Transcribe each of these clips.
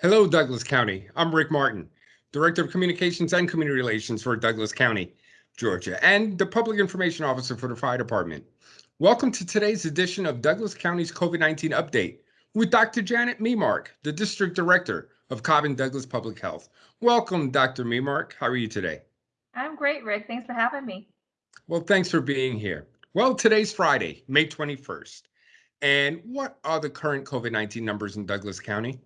Hello, Douglas County. I'm Rick Martin, Director of Communications and Community Relations for Douglas County, Georgia, and the Public Information Officer for the Fire Department. Welcome to today's edition of Douglas County's COVID-19 update with Dr. Janet Memark, the District Director of Cobb and Douglas Public Health. Welcome, Dr. Memark. How are you today? I'm great, Rick. Thanks for having me. Well, thanks for being here. Well, today's Friday, May 21st. And what are the current COVID 19 numbers in Douglas County?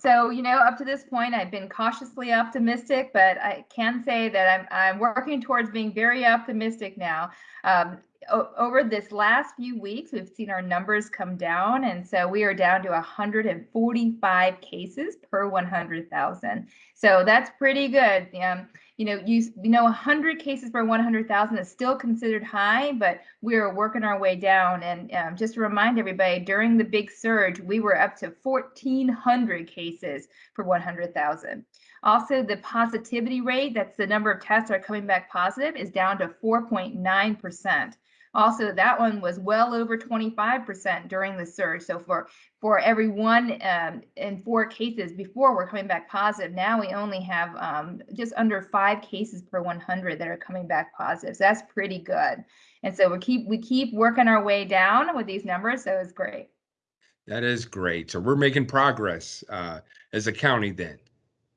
So, you know, up to this point, I've been cautiously optimistic, but I can say that I'm, I'm working towards being very optimistic now. Um, over this last few weeks, we've seen our numbers come down. And so we are down to 145 cases per 100,000. So that's pretty good. Um, you know, you, you know, 100 cases per 100,000 is still considered high, but we are working our way down. And um, just to remind everybody, during the big surge, we were up to 1,400 cases per 100,000. Also, the positivity rate, that's the number of tests that are coming back positive, is down to 4.9%. Also, that one was well over 25% during the surge. So for for every one um, in four cases before we're coming back positive, now we only have um, just under five cases per 100 that are coming back positive. So that's pretty good. And so we keep we keep working our way down with these numbers. So it's great. That is great. So we're making progress uh, as a county then.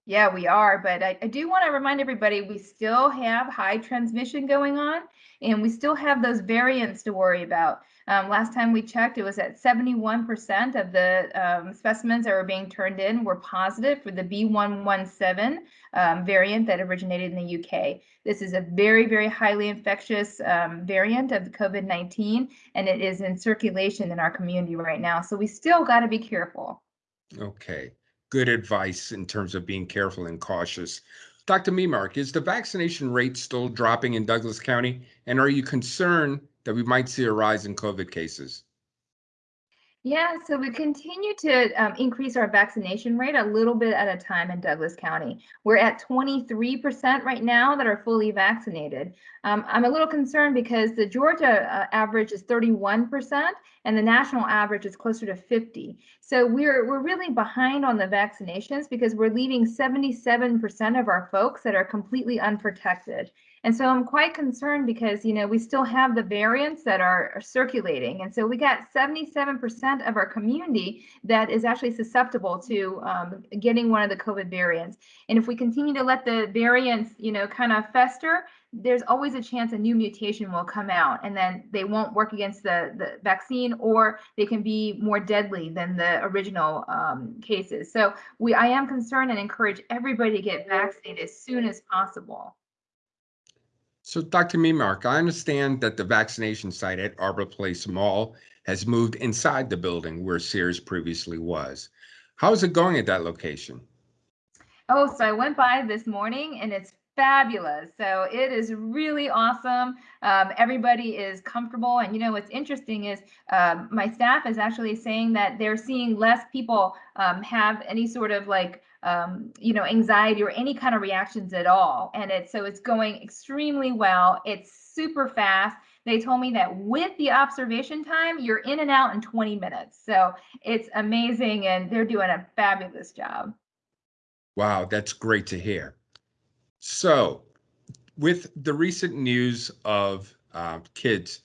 Yeah, we are. But I, I do want to remind everybody we still have high transmission going on and we still have those variants to worry about. Um, last time we checked, it was at 71% of the um, specimens that were being turned in were positive for the B117 um, variant that originated in the UK. This is a very, very highly infectious um, variant of COVID-19, and it is in circulation in our community right now. So we still got to be careful. Okay good advice in terms of being careful and cautious. Dr. Memark, is the vaccination rate still dropping in Douglas County? And are you concerned that we might see a rise in COVID cases? Yeah, so we continue to um, increase our vaccination rate a little bit at a time in Douglas County. We're at 23% right now that are fully vaccinated. Um, I'm a little concerned because the Georgia uh, average is 31% and the national average is closer to 50. So we're we're really behind on the vaccinations because we're leaving 77% of our folks that are completely unprotected. And so I'm quite concerned because, you know, we still have the variants that are, are circulating. And so we got 77% of our community that is actually susceptible to um, getting one of the COVID variants. And if we continue to let the variants, you know, kind of fester, there's always a chance a new mutation will come out and then they won't work against the, the vaccine or they can be more deadly than the original um, cases. So we I am concerned and encourage everybody to get vaccinated as soon as possible. So, Dr. Memark, I understand that the vaccination site at Arbor Place Mall has moved inside the building where Sears previously was. How is it going at that location? Oh, so I went by this morning and it's fabulous. So it is really awesome. Um, everybody is comfortable. And you know, what's interesting is um, my staff is actually saying that they're seeing less people um, have any sort of like um, you know, anxiety or any kind of reactions at all. And it's so it's going extremely well. It's super fast. They told me that with the observation time, you're in and out in 20 minutes. So it's amazing and they're doing a fabulous job. Wow, that's great to hear. So, with the recent news of uh, kids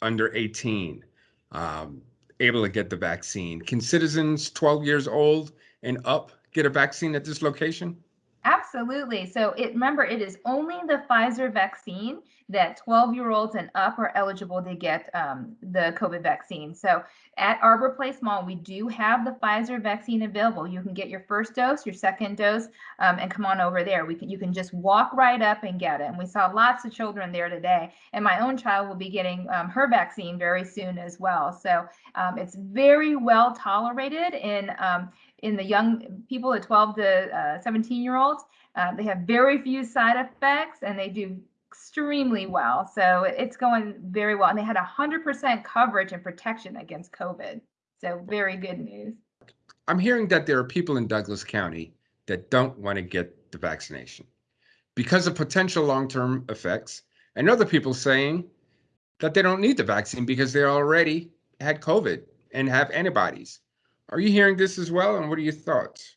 under 18 um, able to get the vaccine, can citizens 12 years old and up get a vaccine at this location? Absolutely. So it remember it is only the Pfizer vaccine that 12 year olds and up are eligible to get um, the COVID vaccine. So at Arbor Place Mall, we do have the Pfizer vaccine available. You can get your first dose, your second dose, um, and come on over there. We can you can just walk right up and get it. And we saw lots of children there today. And my own child will be getting um, her vaccine very soon as well. So um, it's very well tolerated in um, in the young people, the 12 to uh, 17 year olds. Uh, they have very few side effects and they do extremely well. So it's going very well. And they had 100% coverage and protection against COVID. So very good news. I'm hearing that there are people in Douglas County that don't want to get the vaccination because of potential long term effects, and other people saying that they don't need the vaccine because they already had COVID and have antibodies. Are you hearing this as well? And what are your thoughts?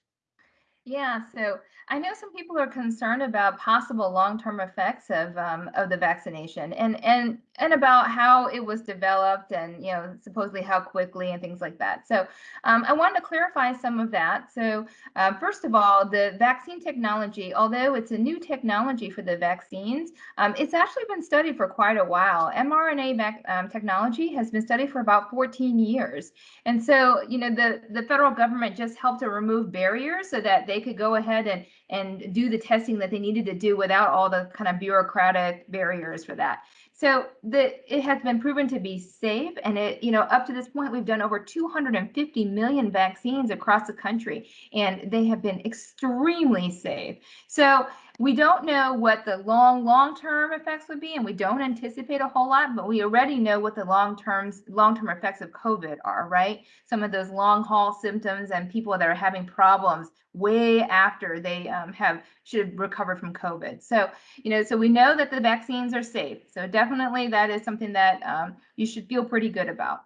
Yeah, so I know some people are concerned about possible long-term effects of um, of the vaccination and and and about how it was developed and you know supposedly how quickly and things like that. So um, I wanted to clarify some of that. So uh, first of all, the vaccine technology, although it's a new technology for the vaccines, um, it's actually been studied for quite a while. mRNA um, technology has been studied for about 14 years, and so you know the the federal government just helped to remove barriers so that they could go ahead and and do the testing that they needed to do without all the kind of bureaucratic barriers for that. So the it has been proven to be safe and it you know up to this point we've done over 250 million vaccines across the country and they have been extremely safe. So we don't know what the long long-term effects would be and we don't anticipate a whole lot but we already know what the long-term long-term effects of covid are right? Some of those long haul symptoms and people that are having problems way after they um, have should recover from covid. So you know so we know that the vaccines are safe. So definitely that is something that um, you should feel pretty good about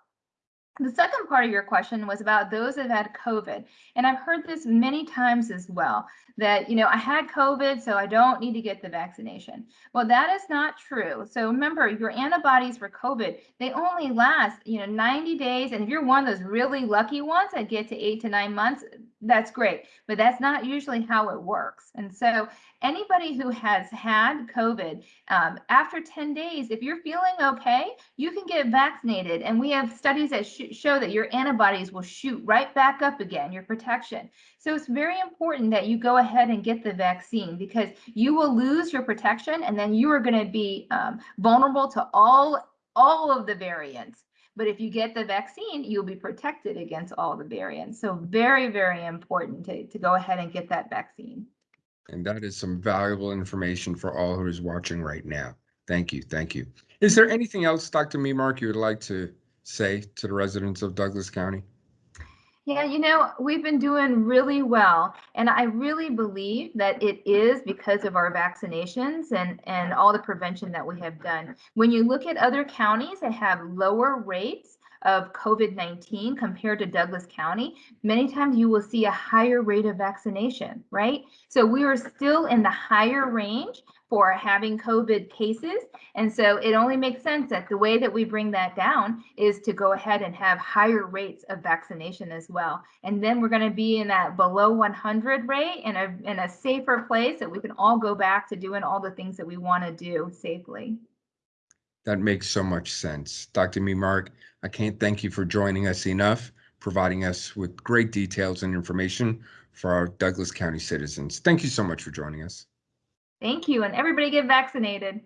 the second part of your question was about those that had COVID. And I've heard this many times as well that, you know, I had COVID, so I don't need to get the vaccination. Well, that is not true. So remember, your antibodies for COVID, they only last, you know, 90 days. And if you're one of those really lucky ones that get to eight to nine months, that's great. But that's not usually how it works. And so anybody who has had COVID, um, after 10 days, if you're feeling okay, you can get vaccinated. And we have studies that sh show that your antibodies will shoot right back up again, your protection. So it's very important that you go ahead and get the vaccine because you will lose your protection and then you are going to be um, vulnerable to all all of the variants. But if you get the vaccine, you'll be protected against all the variants. So very, very important to, to go ahead and get that vaccine. And that is some valuable information for all who is watching right now. Thank you. Thank you. Is there anything else, Dr. Memark, you would like to say to the residents of Douglas County? Yeah, you know, we've been doing really well. And I really believe that it is because of our vaccinations and, and all the prevention that we have done. When you look at other counties that have lower rates of COVID 19 compared to Douglas County, many times you will see a higher rate of vaccination, right? So we are still in the higher range for having COVID cases. And so it only makes sense that the way that we bring that down is to go ahead and have higher rates of vaccination as well. And then we're going to be in that below 100 rate in a, in a safer place that we can all go back to doing all the things that we want to do safely. That makes so much sense. Dr. Memark, I can't thank you for joining us enough, providing us with great details and information for our Douglas County citizens. Thank you so much for joining us. Thank you. And everybody get vaccinated.